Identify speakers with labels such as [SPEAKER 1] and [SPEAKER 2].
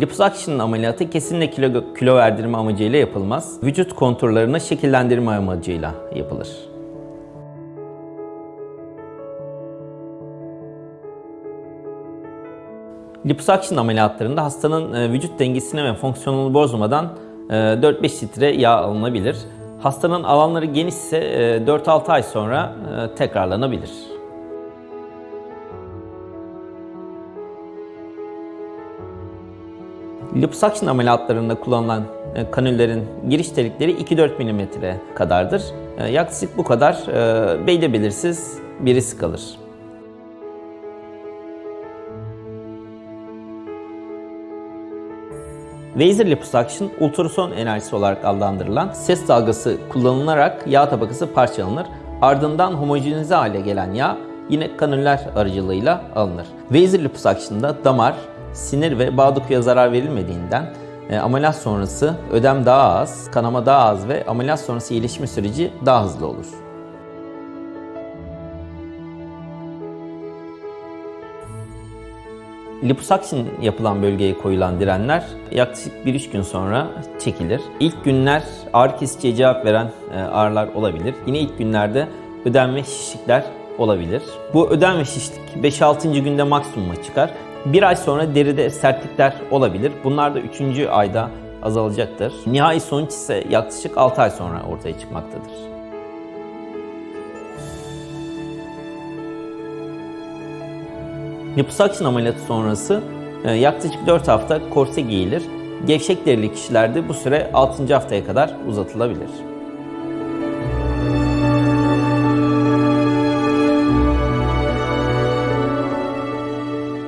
[SPEAKER 1] Liposuction ameliyatı kesinlikle kilo, kilo verdirme amacıyla yapılmaz. Vücut konturlarını şekillendirme amacıyla yapılır. Liposuction ameliyatlarında hastanın e, vücut dengesini ve fonksiyonunu bozmadan e, 4-5 litre yağ alınabilir. Hastanın alanları genişse e, 4-6 ay sonra e, tekrarlanabilir. Liposuction ameliyatlarında kullanılan e, kanüllerin giriş delikleri 2-4 mm kadardır. E, Yaklaşık bu kadar e, belli belirsiz bir risk alır. Laser liposuction ultrason enerjisi olarak adlandırılan ses dalgası kullanılarak yağ tabakası parçalanır. Ardından homojenize hale gelen yağ yine kanüller aracılığıyla alınır. Laser liposuction'da damar, sinir ve bağ dokuya zarar verilmediğinden e, ameliyat sonrası ödem daha az, kanama daha az ve ameliyat sonrası iyileşme süreci daha hızlı olur. Liposuction yapılan bölgeye koyulan direnler yaklaşık 1-3 gün sonra çekilir. İlk günler ağrı kesiciye cevap veren e, ağrılar olabilir. Yine ilk günlerde ödem ve şişlikler olabilir. Bu ödem ve şişlik 5-6. günde maksimuma çıkar. Bir ay sonra deride sertlikler olabilir. Bunlar da 3. ayda azalacaktır. Nihai sonuç ise yaklaşık 6 ay sonra ortaya çıkmaktadır. Liposuction ameliyatı sonrası e, yaklaşık 4 hafta korse giyilir. Gevşek derili kişilerde bu süre 6. haftaya kadar uzatılabilir.